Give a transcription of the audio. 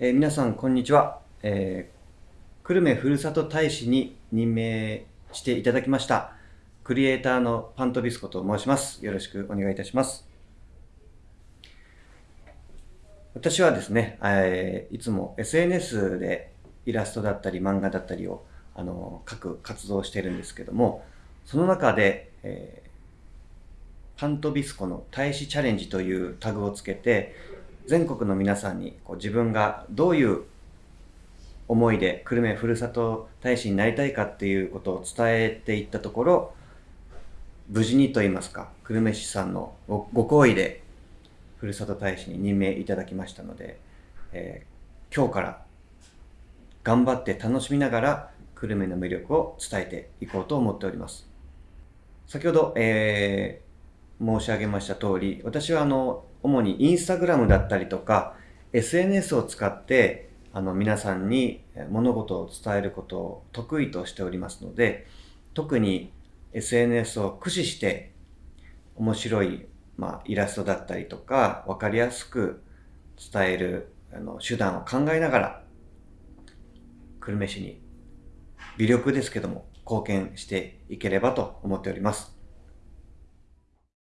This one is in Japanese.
えー、皆さん、こんにちは。えー、久留米ふるさと大使に任命していただきました、クリエイターのパントビスコと申します。よろしくお願いいたします。私はですね、えー、いつも SNS でイラストだったり漫画だったりをあの書く活動をしているんですけども、その中で、えー、パントビスコの大使チャレンジというタグをつけて、全国の皆さんにこう自分がどういう思いで久留米ふるさと大使になりたいかっていうことを伝えていったところ、無事にと言いますか、久留米市さんのご好意でふるさと大使に任命いただきましたので、えー、今日から頑張って楽しみながら久留米の魅力を伝えていこうと思っております。先ほど、えー、申し上げました通り、私はあの、主にインスタグラムだったりとか、SNS を使って、あの、皆さんに物事を伝えることを得意としておりますので、特に SNS を駆使して、面白い、まあ、イラストだったりとか、わかりやすく伝えるあの手段を考えながら、久留米市に微力ですけども貢献していければと思っております。